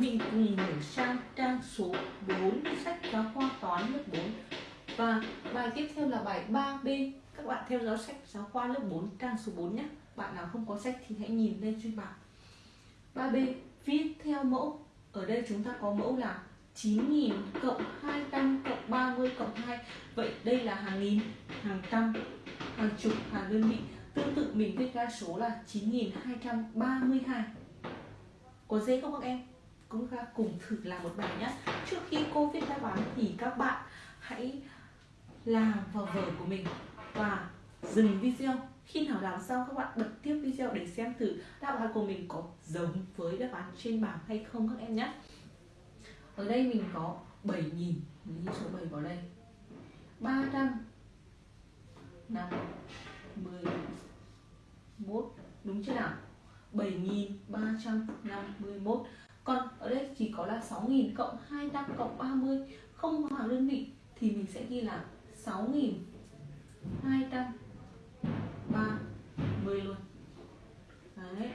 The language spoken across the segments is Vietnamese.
mình cùng mở sang trang số 4 sách giáo khoa toán lớp 4 và bài tiếp theo là bài 3B các bạn theo dõi sách giáo khoa lớp 4 trang số 4 nhé. Bạn nào không có sách thì hãy nhìn lên trên bảng. 3B viết theo mẫu. Ở đây chúng ta có mẫu là 9.000 cộng 200 cộng 30 cộng 2 Vậy đây là hàng nghìn, hàng trăm, hàng chục, hàng đơn vị. Tương tự mình viết ra số là 9.232 Có dễ không các em? Chúng ta cùng thử làm một bài nhé Trước khi cô viết đáp án thì các bạn hãy làm vào vở của mình Và dừng video. Khi nào làm xong, các bạn bật tiếp video để xem thử đáp án của mình có giống với đáp án trên bảng hay không các em nhé ở đây mình có 7.000 mình ghi số 7 vào đây. 300 51 đúng chưa nào? 7.351 còn ở đây chỉ có là 6.000 cộng 200 cộng 30 không có hàng đơn vị, thì mình sẽ ghi là 6.230 luôn Đấy.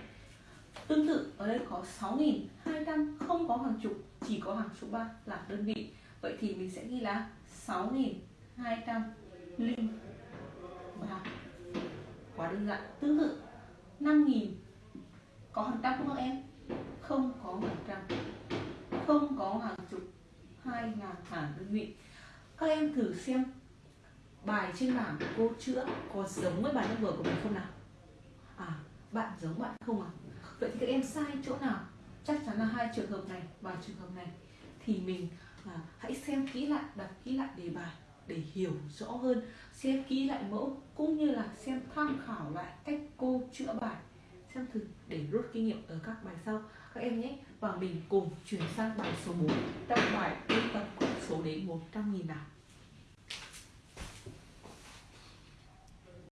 Tương tự, ở đây có 6.200 không có hàng chục, chỉ có hàng số 3 là đơn vị Vậy thì mình sẽ ghi là 6.200 linh và Quá đơn giản Tương tự 5.000 có hàng trăm không các em? Không có hàng trăm Không có hàng chục hai ngàn hàng đơn vị Các em thử xem bài trên bảng cô chữa có giống với bài lớp vừa của mình không nào? À, bạn giống bạn không à? Vậy thì các em sai chỗ nào? chắc chắn là hai trường hợp này và trường hợp này thì mình à, hãy xem kỹ lại đọc kỹ lại đề bài để hiểu rõ hơn xem kỹ lại mẫu cũng như là xem tham khảo lại cách cô chữa bài xem thử để rút kinh nghiệm ở các bài sau. Các em nhé và mình cùng chuyển sang bài số 4 trong bài ôn tập số đến 100.000 nào.